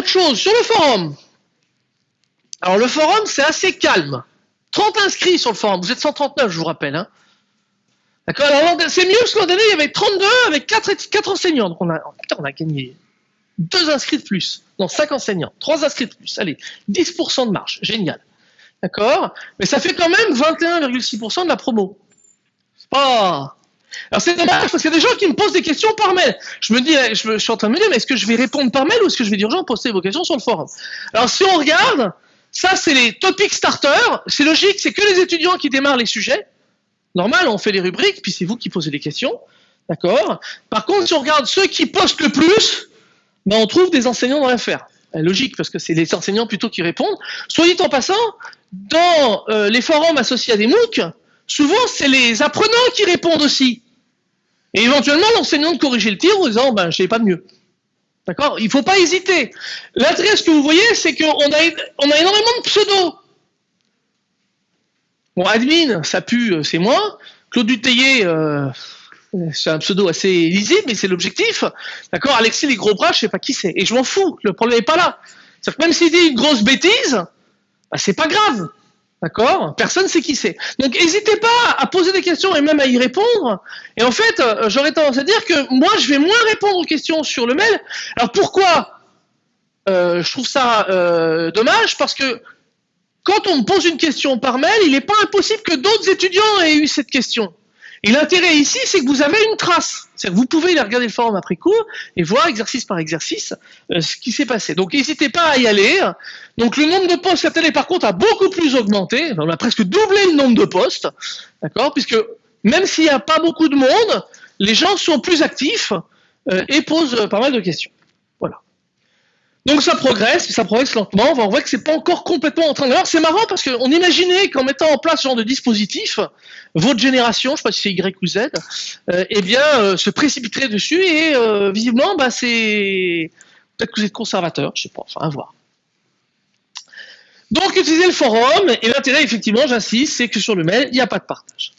autre chose, sur le forum. Alors le forum, c'est assez calme. 30 inscrits sur le forum, vous êtes 139, je vous rappelle. Hein. D'accord? C'est mieux parce qu'en année, il y avait 32 avec 4, 4 enseignants. Donc on a, a gagné 2 inscrits de plus. Non, 5 enseignants, 3 inscrits de plus. Allez, 10% de marge, génial. D'accord? Mais ça fait quand même 21,6% de la promo. C'est pas... Alors c'est dommage parce qu'il y a des gens qui me posent des questions par mail. Je me dis, je, suis en train de me dire, mais est-ce que je vais répondre par mail ou est-ce que je vais dire aux gens poster vos questions sur le forum? Alors si on regarde, ça c'est les topic starters. C'est logique, c'est que les étudiants qui démarrent les sujets. Normal, on fait les rubriques, puis c'est vous qui posez les questions. D'accord? Par contre, si on regarde ceux qui postent le plus, ben on trouve des enseignants dans l'affaire. Ben, logique, parce que c'est les enseignants plutôt qui répondent. Soit dit en passant, dans euh, les forums associés à des MOOC, souvent c'est les apprenants qui répondent aussi. Et éventuellement l'enseignant de corriger le tir en disant ben je sais pas de mieux. D'accord? Il ne faut pas hésiter. L'intérêt, ce que vous voyez, c'est qu'on a, on a énormément de pseudos. Bon, admin, ça pue, euh, c'est moi. Claude Duteillet, euh, c'est un pseudo assez lisible, mais c'est l'objectif. D'accord? Alexis les gros bras, je sais pas qui c'est. Et je m'en fous, le problème n'est pas là. C'est-à-dire que même s'il dit une grosse bêtise, bah, c'est pas grave. D'accord? Personne ne sait qui c'est. Donc n'hésitez pas à poser des questions et même à y répondre. Et en fait, euh, j'aurais tendance à dire que moi, je vais moins répondre aux questions sur le mail. Alors pourquoi? Euh, Je trouve ça euh, dommage parce que quand on me pose une question par mail, il n'est pas impossible que d'autres étudiants aient eu cette question. Et l'intérêt ici, c'est que vous avez une trace. C'est-à-dire que vous pouvez aller regarder le forum après cours et voir exercice par exercice euh, ce qui s'est passé. Donc n'hésitez pas à y aller. Donc le nombre de postes année, par contre, a beaucoup plus augmenté. On a presque doublé le nombre de postes. D'accord Puisque même s'il n'y a pas beaucoup de monde, les gens sont plus actifs euh, et posent pas mal de questions. Donc ça progresse, ça progresse lentement. On voit que c'est pas encore complètement en train de. Alors c'est marrant parce qu'on imaginait qu'en mettant en place ce genre de dispositif, votre génération, je sais pas si c'est Y ou Z, euh, eh bien euh, se précipiterait dessus et euh, visiblement, bah c'est peut-être que vous êtes conservateur, je sais pas. Enfin à voir. Donc utilisez le forum et l'intérêt effectivement, j'insiste, c'est que sur le mail il n'y a pas de partage.